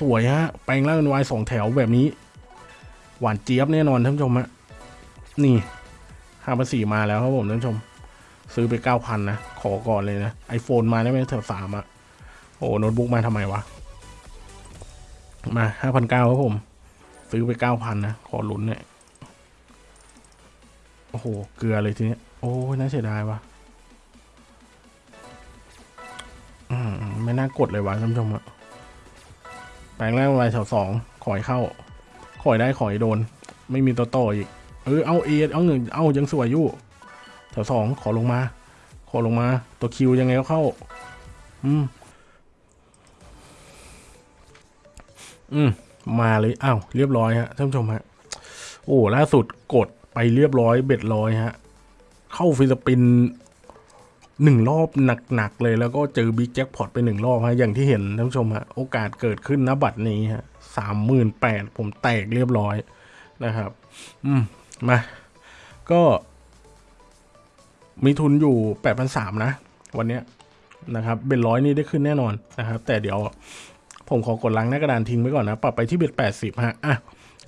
สวยฮะ แปลงร่างเป็นวายสองแถวแบบนี้ หวานเจี๊ยบแน่นอนท่านผู้ชมฮะ นี่ห้าพันสี่มาแล้วครับผมท่านผู้ชม ซื้อไปเก้าพันนะ ขอก่อนเลยนะไอโฟนมาได้ไหมแถวสามอะโอ้โน้ตบุ๊กมาทำไมวะ มาห้าพันเก้าครับผม ซื้อไปเก้าพันนะ ขอลุ้นเนี่ย โอ้โห เกลือเลยทีเนี้ย โอ้ยน่าเสียดายวะอืมไม่น่ากดเลยวะท่านผู้ชมอะ แปลงแรกวายแถวสองขอยเข้า ขอยได้ขอยโดน ไม่มีตัวต่ออีก เออเอาเอเอาหนึ่งเอายังสวยอยู่แถวสองขอลงมา ขอลงมา ตัวคิวยังไงก็เข้า อืม อืม มาเลยอ้าวเรียบร้อยฮะท่านผู้ชมฮะ โอ้ล่าสุดกดไปเรียบร้อยเบ็ดร้อยฮะ เข้า free spin หนึ่งรอบหนักๆเลยแล้วก็เจอ big jackpot ไปหนึ่งรอบฮะอย่างที่เห็นท่านผู้ชมฮะโอกาสเกิดขึ้นณบัดนี้ฮะสามหมื่นแปดผมแตกเรียบร้อยนะครับ อืมมาก็มีทุนอยู่แปดพันสามนะ วันเนี้ยนะครับ bet ร้อยนี่ได้ขึ้นแน่นอนนะครับ แต่เดี๋ยวผมขอกดล้างหน้ากระดานทิ้งไว้ก่อนนะ ปรับไปที่ bet แปดสิบฮะอะ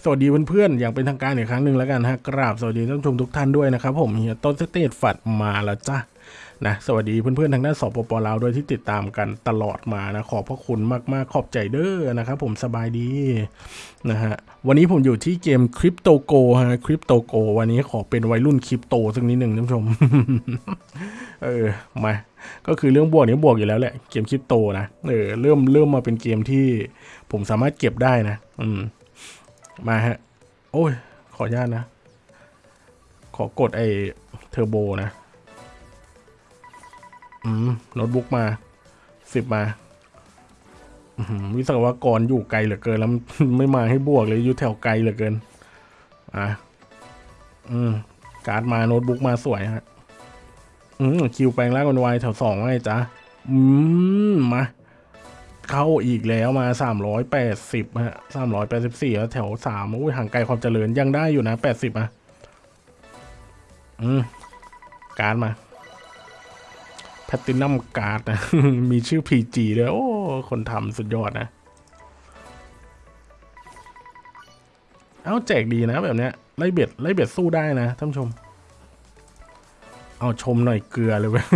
สวัสดีเพื่อนๆอย่างเป็นทางการอีกครั้งหนึ่งแล้วกันฮะกราบสวัสดีท่านผู้ชมทุกท่านด้วยนะครับผมเฮียต้นสเตทฝัดมาแล้วจ้านะสวัสดีเพื่อนๆทางด้านสปปลาวด้วยที่ติดตามกันตลอดมานะขอบพระคุณมากๆขอบใจเด้อนะครับผมสบายดีนะฮะวันนี้ผมอยู่ที่เกม Crypto Gold ฮะ Crypto Gold วันนี้ขอเป็นวัยรุ่นคริปโตสักนิดหนึ่งท่านผู้ชมเออมาก็คือเรื่องบวกนี้บวกอยู่แล้วแหละเกมคริปโตนะเออเริ่มเริ่มมาเป็นเกมที่ผมสามารถเก็บได้นะ อืม มาฮะ โอ้ย ขออนุญาตนะ ขอกดไอเทอร์โบนะ อืมโน้ตบุ๊กมาสิบมาอื้อหือวิศวกรอยู่ไกลเหลือเกิน แล้วไม่มาให้บวกเลยอยู่แถวไกลเหลือเกิน อะ อืม การ์ดมาโน้ตบุ๊กมาสวยฮะ อืมคิวแปลงร่างกันไวแถวสองไงจ๊ะ อืม มา เข้าอีกแล้วมาสามร้อยแปดสิบฮะสามร้อยแปดสิบสี่แล้วแถวสามอุ้ยห่างไกลความเจริญยังได้อยู่นะแปดสิบอะอืม การ์ดมา platinum card นะ มีชื่อ PG ด้วยโอ้ คนทำสุดยอดนะ เอาแจกดีนะแบบเนี้ย ไล่ bet ไล่ bet สู้ได้นะท่านผู้ชม เอาชมหน่อยเกลือเลยเว้ย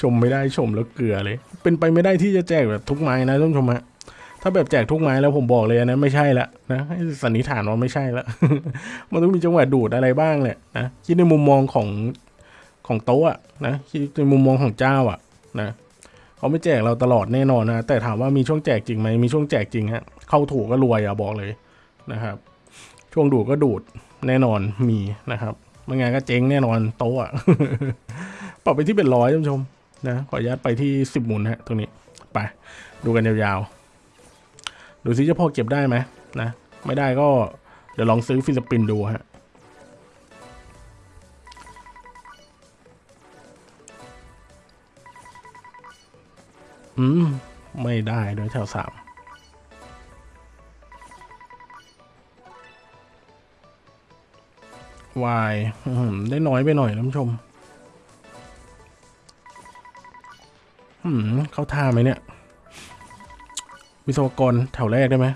ชมไม่ได้ชมแล้วเกลือเลย เป็นไปไม่ได้ที่จะแจกแบบทุกไม้นะท่านผู้ชมฮะถ้าแบบแจกทุกไม้แล้วผมบอกเลยนนั้นไม่ใช่ละนะให้สันนิษฐานว่าไม่ใช่ละมันต้องมีจังหวะดูดอะไรบ้างแหละนะคิดในมุมมองของของโต๊ะอะนะคิดในมุมมองของเจ้าอะนะเขาไม่แจกเราตลอดแน่นอนนะแต่ถามว่ามีช่วงแจกจริงไหมมีช่วงแจกจริงฮะเข้าถูกก็รวยอะบอกเลยนะครับ ช่วงดูดก็ดูดแน่นอนมีนะครับ ไม่งั้นก็เจ๊งแน่นอนโต๊ะปรับไปที่เป็นร้อยท่านผู้ชมนะขออนุญาตไปที่สิบหมุนฮะตรงนี้ไปดูกันยาวๆ ดูซิจะพอเก็บได้ไหมนะ ไม่ได้ก็เดี๋ยวลองซื้อฟิลิปปินส์ดูฮะอืม ไม่ได้โดยแถวสาม วายได้น้อยไปหน่อยท่านผู้ชมอืมเข้าท่าไหมเนี่ย วิศวกรแถวแรกได้ไหม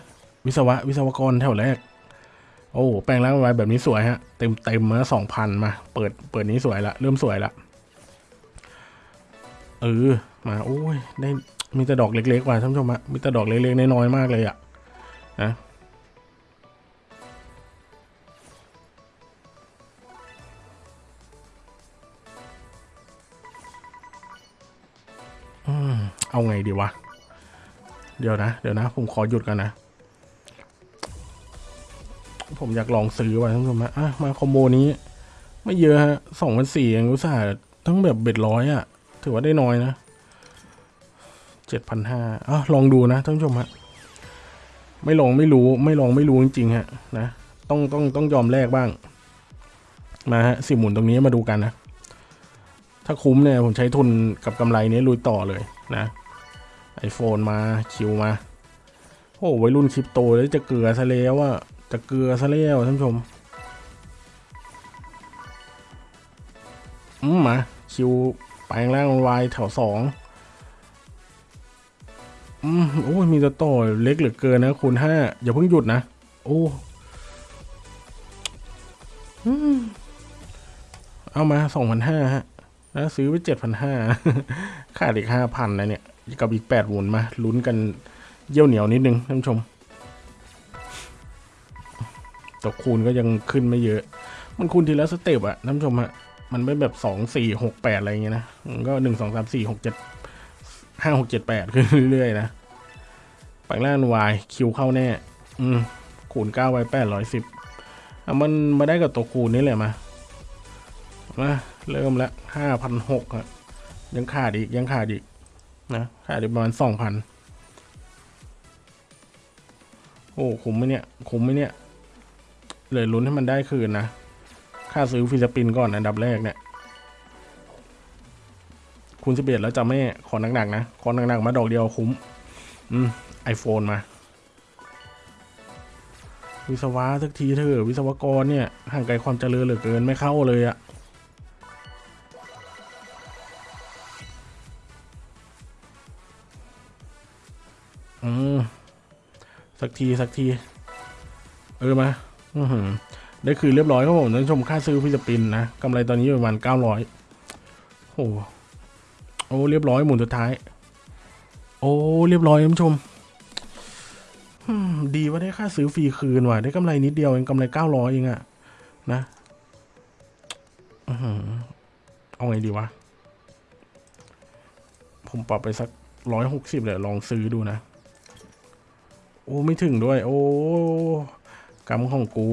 วิศวะ วิศวกรแถวแรก โอ้แปลงร่างไว้แบบนี้สวยฮะ เต็มเต็มมาสองพันมา เปิดเปิดนี้สวยละ เริ่มสวยละเออมาโอ้ยได้มีแต่ดอกเล็กๆว่ะท่านผู้ชมฮะมีแต่ดอกเล็กๆน้อยๆมากเลยอะนะ เอาไงดีวะ เดี๋ยวนะ เดี๋ยวนะ ผมขอหยุดกันนะ ผมอยากลองซื้อว่ะท่านผู้ชมฮะอะมาคอมโบนี้ ไม่เยอะฮะสองพันสี่เองอุตส่าห์ทั้งแบบเบ็ดร้อยอะ ถือว่าได้น้อยนะเจ็ดพันห้าอะลองดูนะท่านผู้ชมฮะไม่ลองไม่รู้ไม่ลองไม่รู้จริงๆฮะนะต้องต้องต้องยอมแลกบ้าง มาฮะสิบหมุนตรงนี้มาดูกันนะ ถ้าคุ้มเนี่ยผมใช้ทุนกับกำไรนี้ลุยต่อเลยนะ ไอโฟนมาคิวมา โอ้วัยรุ่นคริปโตแล้วจะเกลือซะแล้วว่าจะเกลือซะแล้วท่านผู้ชมอืมมาคิวแปลงร่างวายแถวสองอืมโอ้ยมีตัวต่อเล็กเหลือเกินนะคูณห้าอย่าเพิ่งหยุดนะ โอ้เอามาสองพันห้าฮะ แล้วซื้อไปเจ็ดพันห้าขาดอีกห้าพันนะเนี่ย กับอีกแปดหมุนมาลุ้นกันเยี่ยวเหนียวนิดนึงท่านผู้ชมตัวคูณก็ยังขึ้นไม่เยอะ มันคูณทีละสเต็ปอะท่านผู้ชมฮะมันไม่แบบสองสี่หกแปดอะไรอย่างเงี้ยนะก็หนึ่งสองสามสี่หกเจ็ดห้าหกเจ็ดแปดขึ้นเรื่อยๆนะแปลงล่างวายคิวเข้าแน่ อืมคูณเก้าไว้แปดร้อยสิบอะมันมาได้กับตัวคูณนี่แหละมามาเริ่มล้วห้าพันหกอะยังขาดอีกยังขาดอีก นะขาดอีกประมาณสองพันโอ้คุ้มไหมเนี่ยคุ้มไหมเนี่ยเลยลุ้นให้มันได้คืนนะ ค่าซื้อฟิลิปปินส์ก่อนอันดับแรกเนี่ย คุณสิบเอ็ดแล้วจะไม่ขอหนักๆนะ ขอหนักๆมาดอกเดียวคุ้ม อืมไอโฟนมา วิศวะสักทีเถอะวิศวกรเนี่ยห่างไกลความเจริญเหลือเกินไม่เข้าเลยอะ อืมสักทีสักที เออมาอือหือได้คืนเรียบร้อยครับผมท่านชมค่าซื้อฟิลิปปินนะกำไรตอนนี้อยู่ประมาณเก้าร้อยโอ้โอ้เรียบร้อยหมุนสุดท้าย โอ้เรียบร้อยท่านชมดีว่าได้ค่าซื้อฟรีคืนว่ะได้กำไรนิดเดียวเองกำไรเก้าร้อยเองอะนะเอาไงดีวะ ผมปรับไปสักร้อยหกสิบเลยลองซื้อดูนะ โอ้ไม่ถึงด้วย โอ้กรรมของกู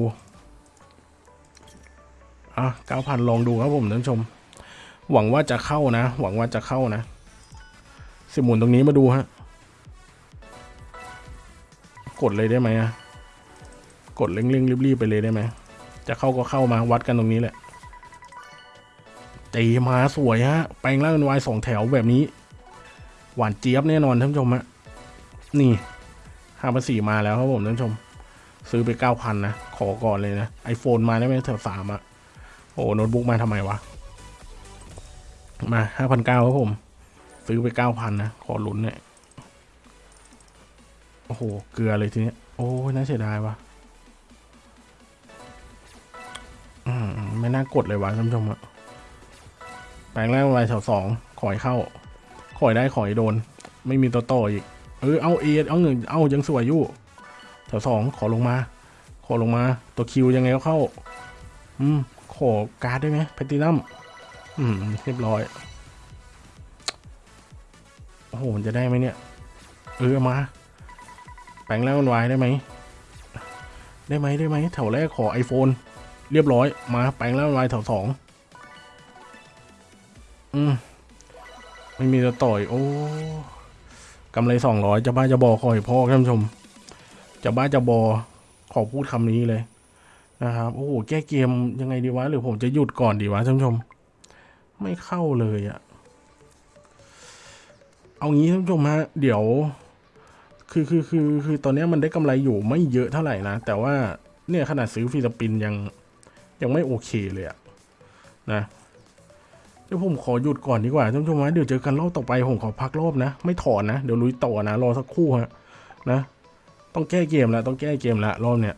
อะเก้าพันลองดูครับผมท่านผู้ชม หวังว่าจะเข้านะ หวังว่าจะเข้านะ สิหมุนตรงนี้มาดูฮะ กดเลยได้ไหมอะกดเร่งๆรีบๆไปเลยได้ไหม จะเข้าก็เข้ามาวัดกันตรงนี้แหละตีมาสวยฮะ แปลงร่างเป็นวายสองแถวแบบนี้ หวานเจี๊ยบแน่นอนท่านผู้ชมฮะ นี่ ห้าพันสี่มาแล้วครับผมท่านผู้ชม ซื้อไปเก้าพันนะ ขอก่อนเลยนะไอโฟนมาได้ไหมแถวสามอะโอ้โน้ตบุ๊กมาทำไมวะ มาห้าพันเก้าครับผม ซื้อไปเก้าพันนะ ขอลุ้นเนี่ย โอ้โห เกลือเลยทีเนี้ย โอ้ยน่าเสียดายวะอืมไม่น่ากดเลยวะท่านผู้ชมอะแปลงแรกวายแถวสองขอยเข้า ขอยได้ขอยโดน ไม่มีตัวต่ออีก เออเอา A เอาเงินเอายังสวยอยู่แถวสองขอลงมา ขอลงมา ตัว Q ยังไงก็เข้า อืมขอการ์ดได้ไหมแพตตินัมอืมเรียบร้อยโอ้โหมันจะได้ไหมเนี่ย เออมา แปลงแล้วมันวายได้ไหม ได้ไหมได้ไหมแถวแรกขอ iPhone เรียบร้อย มา แปลงแล้วมันวายแถวสองอืมไม่มีตัวต่อย โอ้ กำไรสองร้อยจะบ้าจะบอคอยพ่อท่านผู้ชม จะบ้าจะบอขอพูดคำนี้เลยนะครับโอ้โหแก้เกมยังไงดีวะหรือผมจะหยุดก่อนดีวะท่านผู้ชม ไม่เข้าเลยอะเอางี้ท่านผู้ชมฮะเดี๋ยว คือคือคือคือตอนนี้มันได้กำไรอยู่ไม่เยอะเท่าไหร่นะ แต่ว่าเนี่ยขนาดซื้อฟิลิปปินยังยังไม่โอเคเลยอะนะ ดี๋ยวผมขอหยุดก่อนดีกว่าท่านผู้ชมฮะเดี๋ยวเจอกันรอบต่อไปผมขอพักรอบนะ ไม่ถอนนะ เดี๋ยวลุยต่อนะ รอสักครู่ฮะนะ ต้องแก้เกมแล้วต้องแก้เกมแล้วรอบเนี้ย